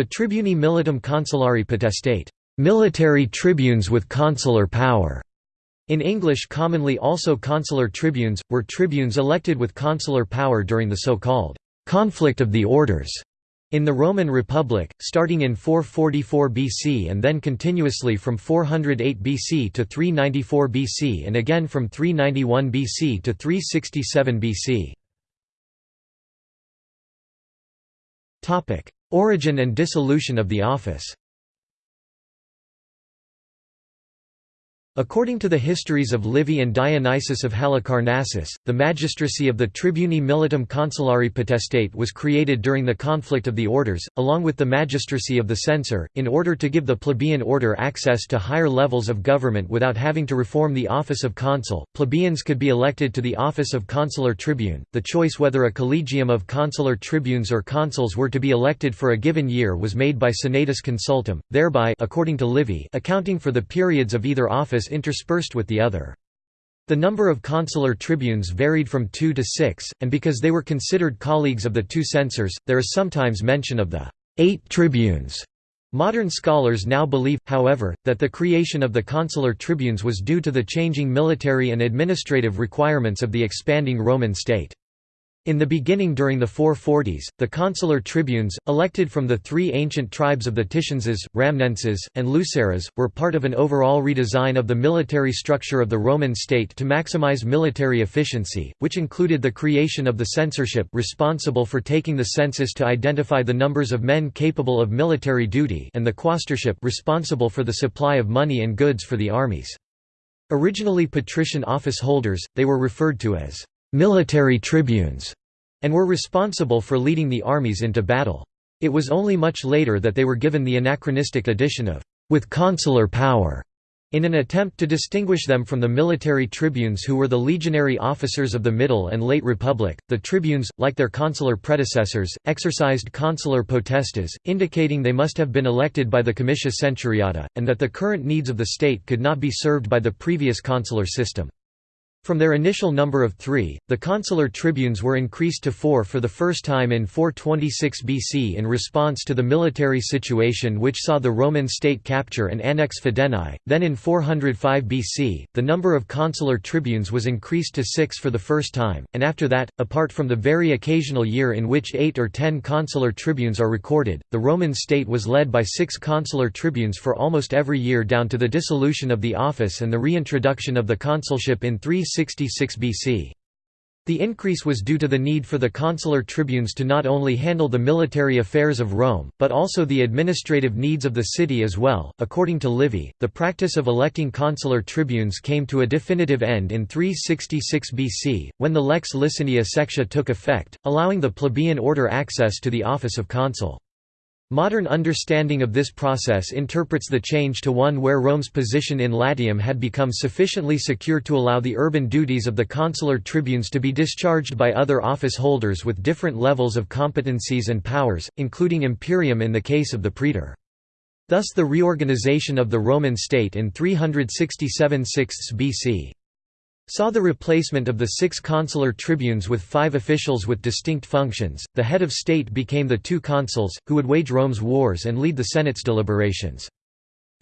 The tribuni militum consulari potestate military tribunes with consular power", in English commonly also consular tribunes, were tribunes elected with consular power during the so-called «conflict of the orders» in the Roman Republic, starting in 444 BC and then continuously from 408 BC to 394 BC and again from 391 BC to 367 BC. Origin and dissolution of the office According to the histories of Livy and Dionysius of Halicarnassus, the magistracy of the Tribuni Militum Consulari Potestate was created during the conflict of the orders, along with the magistracy of the censor, in order to give the plebeian order access to higher levels of government without having to reform the office of consul. Plebeians could be elected to the office of consular tribune. The choice whether a collegium of consular tribunes or consuls were to be elected for a given year was made by senatus consultum, thereby according to Livy accounting for the periods of either office interspersed with the other. The number of consular tribunes varied from two to six, and because they were considered colleagues of the two censors, there is sometimes mention of the eight tribunes. Modern scholars now believe, however, that the creation of the consular tribunes was due to the changing military and administrative requirements of the expanding Roman state. In the beginning during the 440s, the consular tribunes, elected from the three ancient tribes of the Titienses, Ramnenses, and Luceres, were part of an overall redesign of the military structure of the Roman state to maximize military efficiency, which included the creation of the censorship responsible for taking the census to identify the numbers of men capable of military duty and the quaestorship responsible for the supply of money and goods for the armies. Originally patrician office holders, they were referred to as military tribunes, and were responsible for leading the armies into battle. It was only much later that they were given the anachronistic addition of with consular power in an attempt to distinguish them from the military tribunes who were the legionary officers of the Middle and Late Republic, the tribunes, like their consular predecessors, exercised consular potestas, indicating they must have been elected by the comitia centuriata, and that the current needs of the state could not be served by the previous consular system. From their initial number of three, the consular tribunes were increased to four for the first time in 426 BC in response to the military situation which saw the Roman state capture and annex Fidenae. Then in 405 BC, the number of consular tribunes was increased to six for the first time, and after that, apart from the very occasional year in which eight or ten consular tribunes are recorded, the Roman state was led by six consular tribunes for almost every year down to the dissolution of the office and the reintroduction of the consulship in 3 366 BC. The increase was due to the need for the consular tribunes to not only handle the military affairs of Rome, but also the administrative needs of the city as well. According to Livy, the practice of electing consular tribunes came to a definitive end in 366 BC, when the Lex Licinia Sextia took effect, allowing the plebeian order access to the office of consul. Modern understanding of this process interprets the change to one where Rome's position in Latium had become sufficiently secure to allow the urban duties of the consular tribunes to be discharged by other office holders with different levels of competencies and powers, including imperium in the case of the praetor. Thus the reorganization of the Roman state in 367 6 BC saw the replacement of the six consular tribunes with five officials with distinct functions. The head of state became the two consuls, who would wage Rome's wars and lead the Senate's deliberations.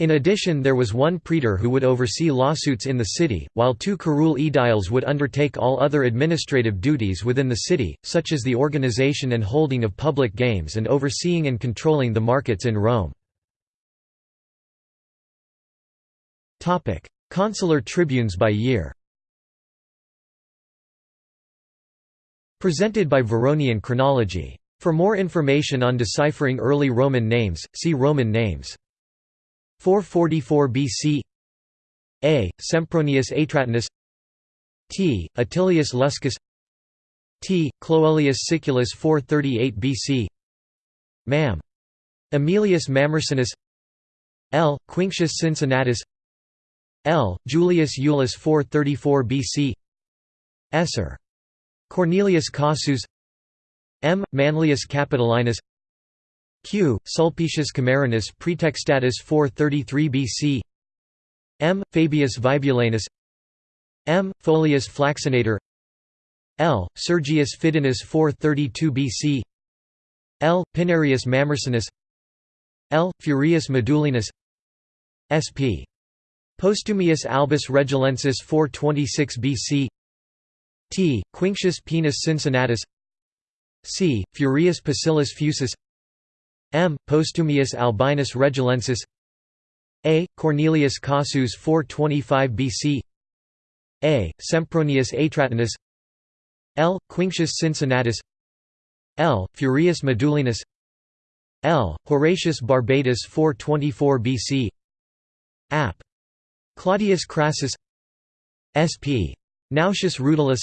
In addition there was one praetor who would oversee lawsuits in the city, while two curule aediles would undertake all other administrative duties within the city, such as the organization and holding of public games and overseeing and controlling the markets in Rome. Consular tribunes by year Presented by Varronian chronology. For more information on deciphering early Roman names, see Roman names. 444 BC A. Sempronius Atratinus T. Attilius Luscus T. Cloelius Siculus 438 BC Mam. Aemilius Mamercinus L. Quinctius Cincinnatus L. Julius Iulus 434 BC Esser Cornelius Cossus M. Manlius Capitolinus Q. Sulpicius Camerinus Praetextatus 433 BC M. Fabius Vibulanus M. Foslius Flaccinator L. Sergius Fidinus 432 BC L. Pinarius Mamercinus L. Furius Medulinus sp. Postumius albus regilensis 426 BC T. Quinctius Poenus Cincinnatus C. Furius Pacillus Fusus M. Postumius Albinus Regilensis A. Cornelius Cossus 425 BC A. Sempronius Atratinus L. Quinctius Cincinnatus L. Furius Medulinus L. Horatius Barbatus 424 BC App. Claudius Crassus Sp. Nautius Rutilius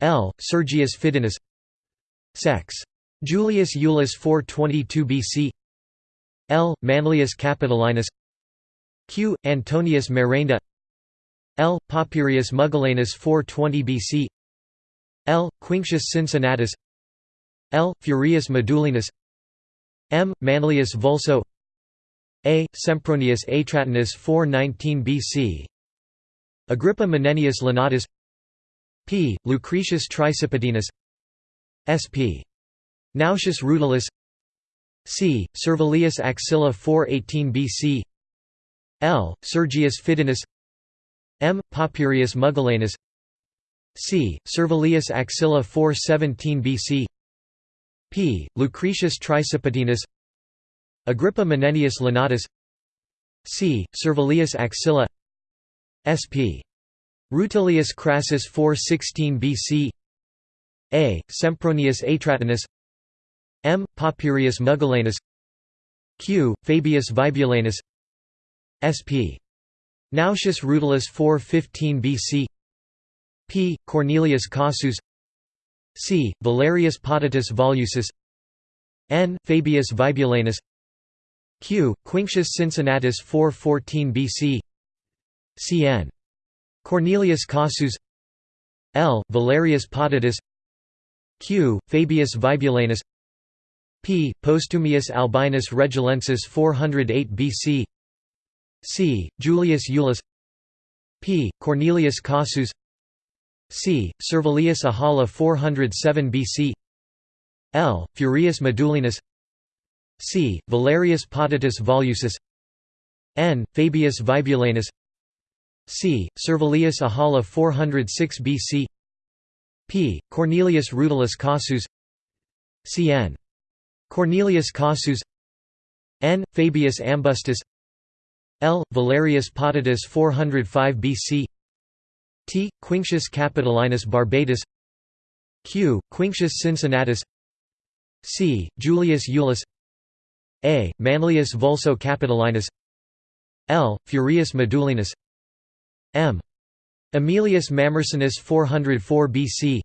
L. Sergius Fidinus Sex. Julius Iulus 422 BC L. Manlius Capitolinus Q. Antonius Merenda L. Papirius Mugellanus 420 BC L. Quinctius Cincinnatus L. Furius Medulinus M. Manlius Vulso A. Sempronius Atratinus 419 BC Agrippa Menenius Lenatus P. Lucretius Tricipatinus Sp. Nautius Rutilius C. Servilius Axilla 418 BC L. Sergius Fidinus M. Papirius Mugellanus c. Servilius Axilla 417 BC p. Lucretius Tricipatinus Agrippa Menenius Lenatus c. Servilius Axilla sp. Rutilius Crassus 416 BC a. Sempronius Atratinus m. Papirius Mugellanus q. Fabius Vibulanus sp. Nautius Rutilius 415 BC p. Cornelius Cossus c. Valerius Potitus Volusus n. Fabius Vibulanus q. Quinctius Cincinnatus 414 BC cn. Cornelius Cossus l. Valerius Potitus q. Fabius Vibulanus p. Postumius Albinus Regilensis 408 BC c. Julius Iulus p. Cornelius Cossus c. Servilius Ahala 407 BC L. Furius Medulinus c. Valerius Potitus Volusus n. Fabius Vibulanus c. Servilius Ahala 406 BC p. Cornelius Rutilius Cossus cn. Cornelius Cossus n. Fabius Ambustus L. Valerius Potitus 405 BC T. Quinctius Capitolinus Barbatus Q. Quinctius Cincinnatus C. Julius Iulus A. Manlius Vulso Capitolinus L. Furius Medulinus M. Aemilius Mamercinus 404 BC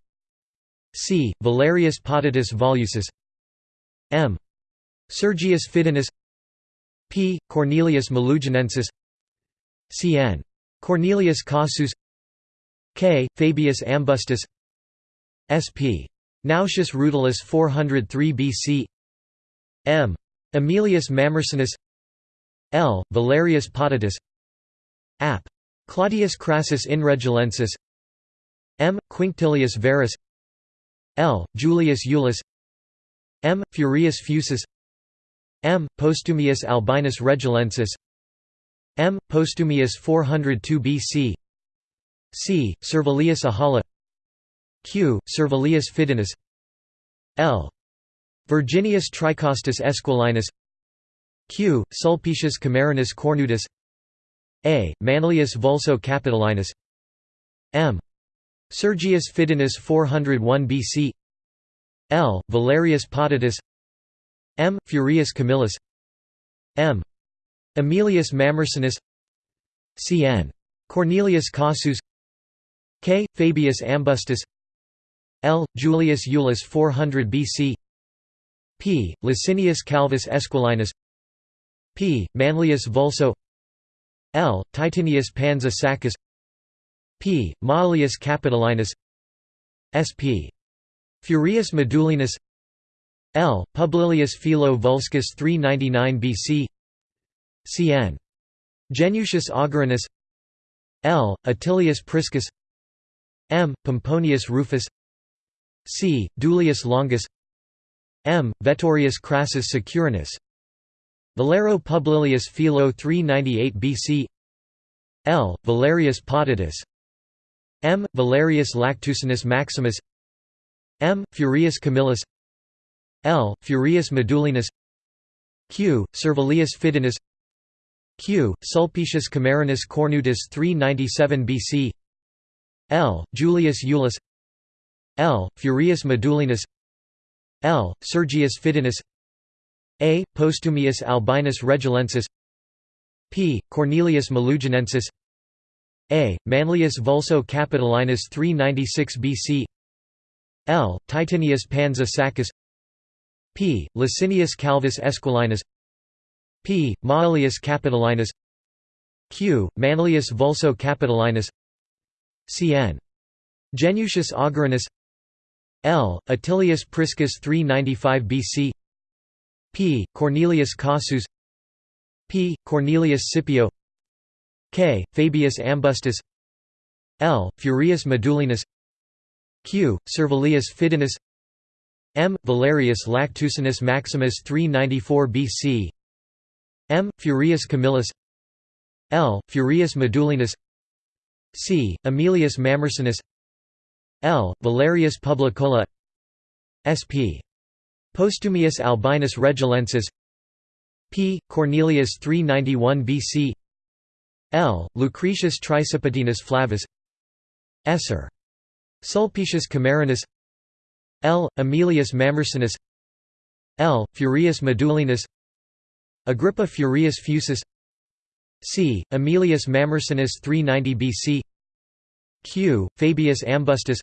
C. Valerius Potitus Volusus M. Sergius Fidinus P. Cornelius Meluginensis Cn. Cornelius Cossus K. Fabius Ambustus Sp. Nautius Rutilius 403 BC M. Aemilius Mamercinus L. Valerius Potitus Ap. Claudius Crassus Inregilensis M. Quinctilius Verus L. Julius Iulus M. Furius Fusus M. Postumius Albinus Regilensis M. Postumius 402 BC c. Servilius Ahala q. Servilius Fidinus l. Virginius Tricostus Esquilinus q. Sulpicius Camerinus Cornutus a. Manlius Vulso Capitolinus m. Sergius Fidinus 401 BC L. Valerius Potitus M. Furius Camillus M. Aemilius Mamercinus Cn. Cornelius Cossus K. Fabius Ambustus L. Julius Iulus 400 BC P. Licinius Calvus Esquilinus P. Manlius Vulso L. Titinius Pansa Saccus P. Maelius Capitolinus Sp. Furius Medulinus L. Publilius Philo Vulscus 399 BC Cn. Genucius Augurinus L. Attilius Priscus M. Pomponius Rufus C. Duilius Longus M. Veturius Crassus Cicurinus Volero Publilius Philo 398 BC L. Valerius Potitus M. Valerius Lactucinus Maximus M. Furius Camillus L. Furius Medullinus Q. Servilius Fidinus Q. Sulpicius Camerinus Cornutus 397 BC L. Julius Iulus L. Furius Medullinus L. Sergius Fidinus A. Postumius Albinus Regilensis P. Cornelius Meluginensis A. Manlius Vulso Capitolinus 396 BC L. Titinius Pansa Saccus P. Licinius Calvus Esquilinus P. Maelius Capitolinus Q. Manlius Vulso Capitolinus Cn. Genucius Augurinus L. Attilius Priscus 395 BC P. Cornelius Cossus P. Cornelius Scipio K. Fabius Ambustus L. Furius Medullinus Q. Servilius Fidinus M. Valerius Lactucinus Maximus 394 BC M. Furius Camillus L. Furius Medullinus C. Aemilius Mamercinus L. Valerius Publicola sp. Postumius Albinus Regilensis P. Cornelius 391 BC L. Lucretius Tricipatinus Flavus Esser. Sulpicius Camerinus L. Aemilius Mamercinus L. Furius Medullinus Agrippa Furius Fusus c. Aemilius Mamercinus 390 BC q. Fabius Ambustus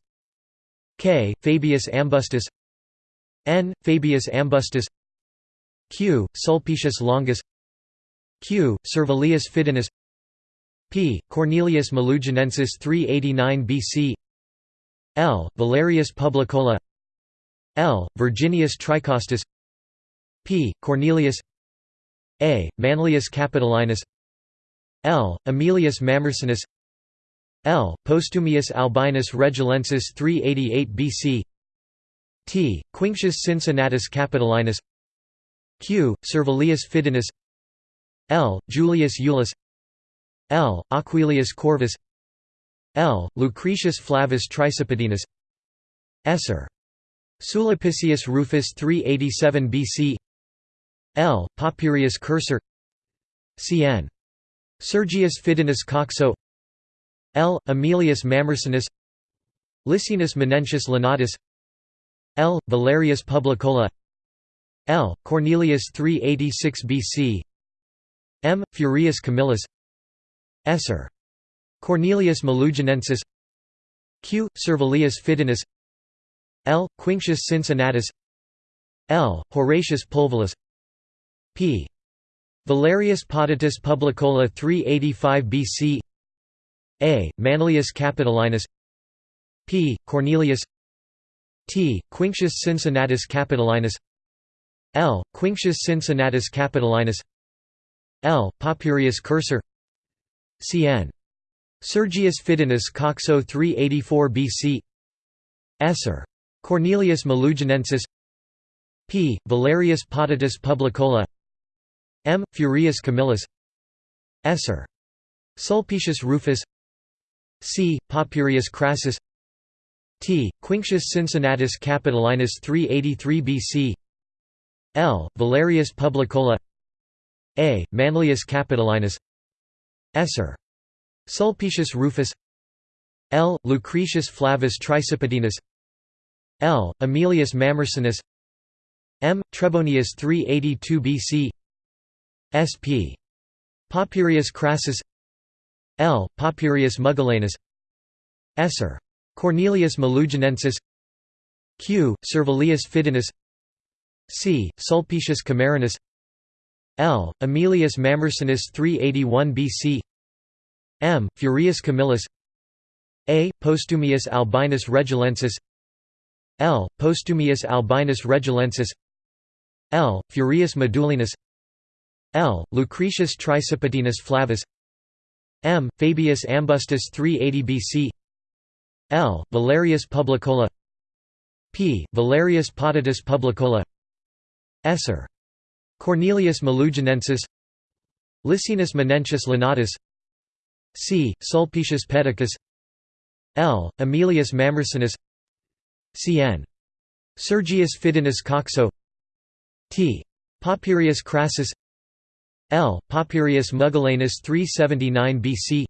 k. Fabius Ambustus n. Fabius Ambustus q. Sulpicius Longus q. Servilius Fidinus p. Cornelius Meluginensis 389 BC l. Valerius Publicola l. Virginius Tricostus p. Cornelius a. Manlius Capitolinus L. Aemilius Mamercinus L. Postumius Albinus Regilensis 388 BC T. Quinctius Cincinnatus Capitolinus Q. Servilius Fidinus L. Julius Iulus L. Aquilius Corvus L. Lucretius Flavus Tricipatinus Esser. Sulpicius Rufus 387 BC L. Papirius Cursor Cn. Sergius Fidinus Coxo L. Aemilius Mamercinus Licinus Menenius Lenatus L. Valerius Publicola L. Cornelius 386 BC M. Furius Camillus Esser. Cornelius Meluginensis Q. Servilius Fidinus L. Quinctius Cincinnatus L. Horatius Pulvillus p. Valerius Potitus Publicola 385 BC A. Manlius Capitolinus p. Cornelius t. Quinctius Cincinnatus Capitolinus L. Quinctius Cincinnatus Capitolinus L. Papirius Cursor Cn. Sergius Fidinus Coxo 384 BC Esser. Cornelius Meluginensis p. Valerius Potitus Publicola M. Furius Camillus Esser. Sulpicius Rufus C. Papirius Crassus T. Quinctius Cincinnatus Capitolinus 383 BC L. Valerius Publicola A. Manlius Capitolinus Esser. Sulpicius Rufus L. Lucretius Flavus Tricipatinus L. Aemilius Mamercinus M. Trebonius 382 BC sp. Papirius Crassus L. Papirius Mugellanus Esser. Cornelius Meluginensis Q. Servilius Fidinus C. Sulpicius Camerinus L. Aemilius Mamercinus 381 BC M. Furius Camillus A. Postumius Albinus Regilensis L. Postumius Albinus Regilensis L. Furius Medullinus L. Lucretius Tricipatinus Flavus M. Fabius Ambustus 380 BC L. Valerius Publicola P. Valerius Potitus Publicola Esser. Cornelius Meluginensis Licinus Menenius linatus C. Sulpicius Peticus L. Aemilius Mamercinus Cn. Sergius Fidinus Coxo T. Papirius Crassus L. Papirius Mugellanus 379 BC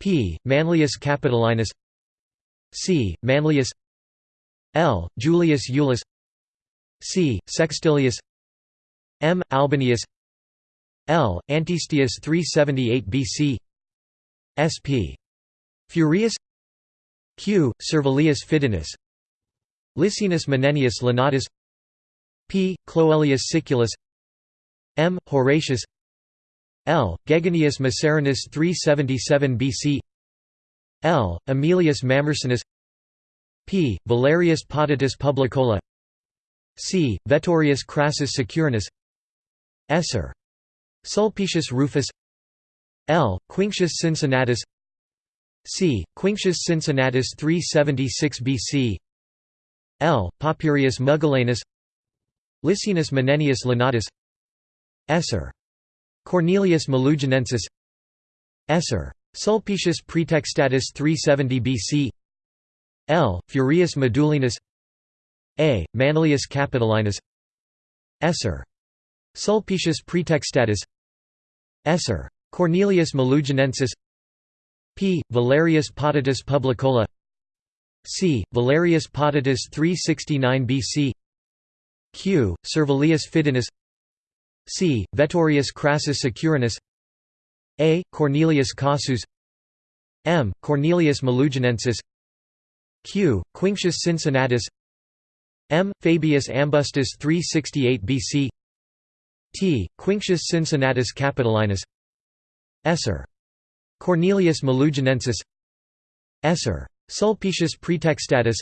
P. Manlius Capitolinus C. Manlius L. Julius Iulus C. Sextilius M. Albinius L. Antistius 378 BC SP. Furius Q. Servilius Fidinus Licinus Menenius Lenatus P. Cloelius Siculus M. Horatius L. Geganius Macerinus 377 BC L. Aemilius Mamercinus P. Valerius Potitus Publicola C. Veturius Crassus Cicurinus Esser. Sulpicius Rufus L. Quinctius Cincinnatus c. Quinctius Cincinnatus 376 BC L. Papirius Mugellanus Licinus Menenius Lenatus Esser. Cornelius Meluginensis Esser. Sulpicius Praetextatus 370 BC L. Furius Medulinus A. Manlius Capitolinus Esser. Sulpicius Praetextatus Esser. Cornelius Meluginensis P. Valerius Potitus Publicola C. Valerius Potitus 369 BC Q. Servilius Fidinus C. Veturius Crassus Cicurinus A. Cornelius Cossus M. Cornelius Meluginensis Q. Quinctius Cincinnatus M. Fabius Ambustus 368 BC T. Quinctius Cincinnatus Capitolinus Esser. Cornelius Meluginensis Esser. Sulpicius Praetextatus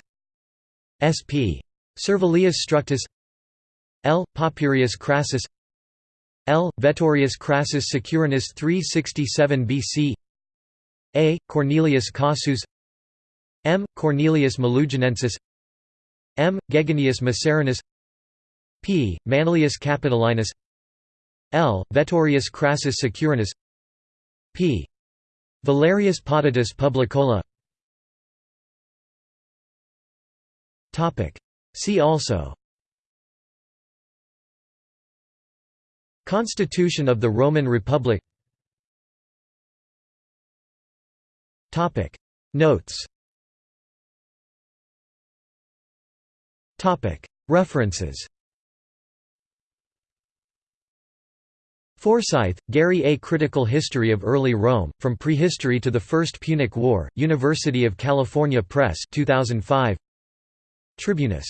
Sp. Servilius Structus L. Papirius Crassus L. Veturius Crassus Cicurinus 367 BC A. Cornelius Cossus M. Cornelius Meluginensis M. Geganius Macerinus P. Manlius Capitolinus L. Veturius Crassus Cicurinus p. Valerius Potitus Publicola See also Constitution of the Roman Republic. Notes. References. Forsythe, Gary A. Critical History of Early Rome, From Prehistory to the First Punic War, University of California Press 2005. Tribunus